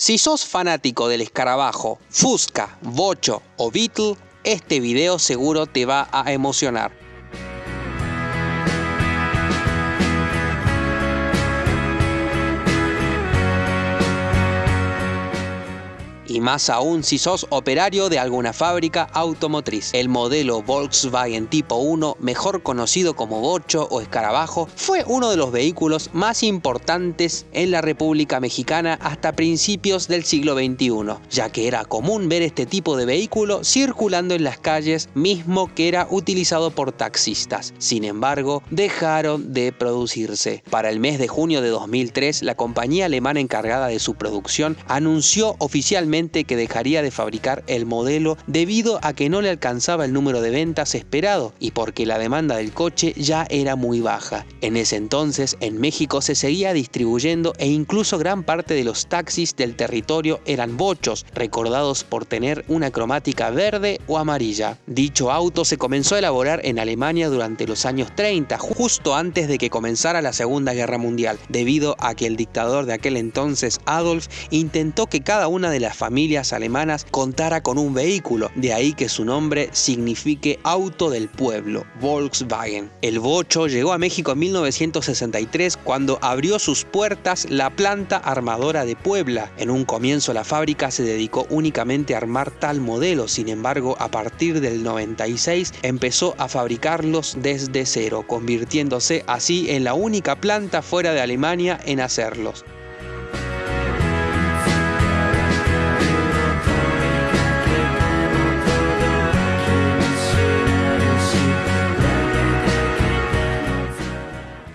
Si sos fanático del escarabajo, Fusca, Bocho o Beetle, este video seguro te va a emocionar. Y más aún si sos operario de alguna fábrica automotriz. El modelo Volkswagen Tipo 1, mejor conocido como Bocho o Escarabajo, fue uno de los vehículos más importantes en la República Mexicana hasta principios del siglo XXI, ya que era común ver este tipo de vehículo circulando en las calles, mismo que era utilizado por taxistas. Sin embargo, dejaron de producirse. Para el mes de junio de 2003, la compañía alemana encargada de su producción anunció oficialmente que dejaría de fabricar el modelo debido a que no le alcanzaba el número de ventas esperado y porque la demanda del coche ya era muy baja. En ese entonces en México se seguía distribuyendo e incluso gran parte de los taxis del territorio eran bochos, recordados por tener una cromática verde o amarilla. Dicho auto se comenzó a elaborar en Alemania durante los años 30, justo antes de que comenzara la Segunda Guerra Mundial, debido a que el dictador de aquel entonces, Adolf, intentó que cada una de las familias familias alemanas contara con un vehículo, de ahí que su nombre signifique auto del pueblo, Volkswagen. El bocho llegó a México en 1963 cuando abrió sus puertas la planta armadora de Puebla. En un comienzo la fábrica se dedicó únicamente a armar tal modelo, sin embargo a partir del 96 empezó a fabricarlos desde cero, convirtiéndose así en la única planta fuera de Alemania en hacerlos.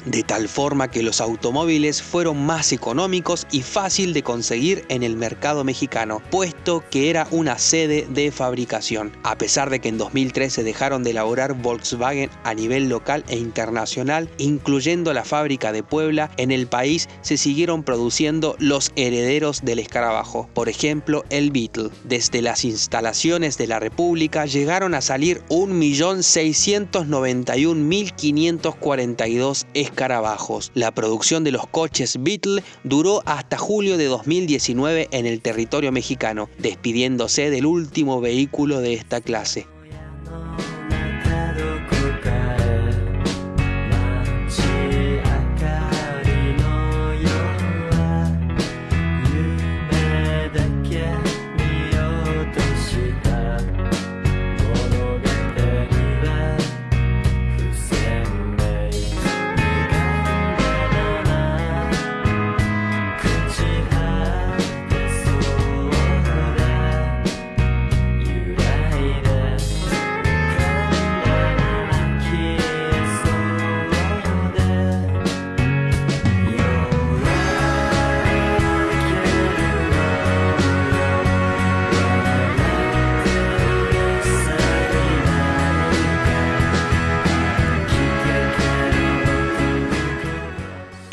De tal forma que los automóviles fueron más económicos y fácil de conseguir en el mercado mexicano, puesto que era una sede de fabricación. A pesar de que en 2013 dejaron de elaborar Volkswagen a nivel local e internacional, incluyendo la fábrica de Puebla, en el país se siguieron produciendo los herederos del escarabajo, por ejemplo el Beetle. Desde las instalaciones de la República llegaron a salir 1.691.542 escarabajos la producción de los coches Beetle duró hasta julio de 2019 en el territorio mexicano, despidiéndose del último vehículo de esta clase.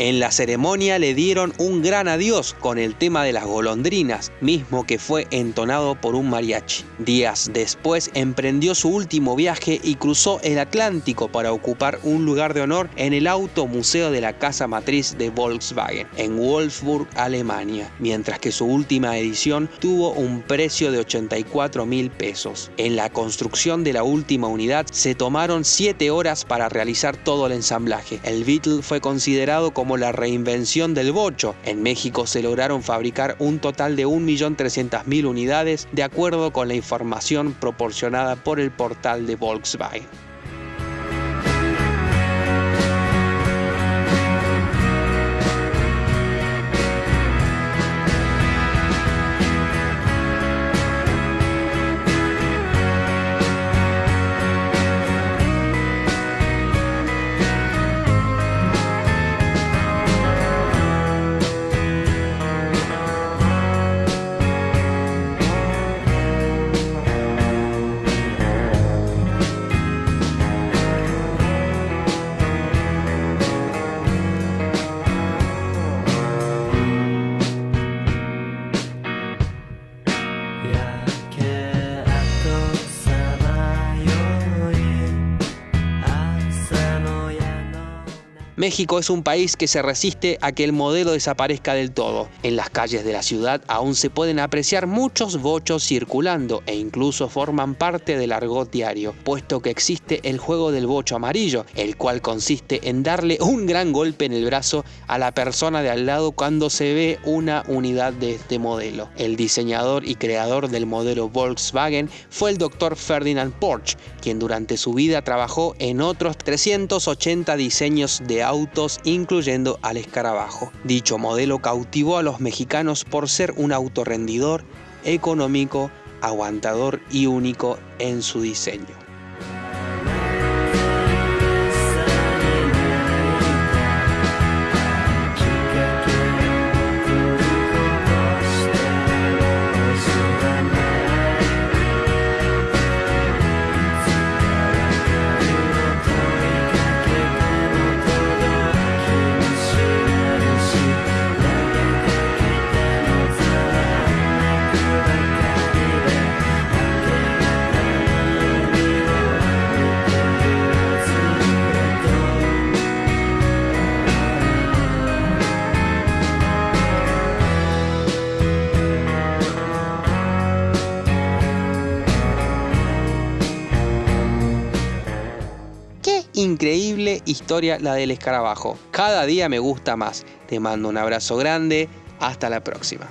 En la ceremonia le dieron un gran adiós con el tema de las golondrinas, mismo que fue entonado por un mariachi. Días después emprendió su último viaje y cruzó el Atlántico para ocupar un lugar de honor en el Auto Museo de la casa matriz de Volkswagen, en Wolfsburg, Alemania, mientras que su última edición tuvo un precio de 84 mil pesos. En la construcción de la última unidad se tomaron 7 horas para realizar todo el ensamblaje. El Beetle fue considerado como la reinvención del bocho. En México se lograron fabricar un total de 1.300.000 unidades de acuerdo con la información proporcionada por el portal de Volkswagen. México es un país que se resiste a que el modelo desaparezca del todo. En las calles de la ciudad aún se pueden apreciar muchos bochos circulando e incluso forman parte del argot diario, puesto que existe el juego del bocho amarillo, el cual consiste en darle un gran golpe en el brazo a la persona de al lado cuando se ve una unidad de este modelo. El diseñador y creador del modelo Volkswagen fue el doctor Ferdinand Porsche, quien durante su vida trabajó en otros 380 diseños de autos, incluyendo al escarabajo. Dicho modelo cautivó a los mexicanos por ser un auto rendidor, económico, aguantador y único en su diseño. Increíble historia la del escarabajo. Cada día me gusta más. Te mando un abrazo grande. Hasta la próxima.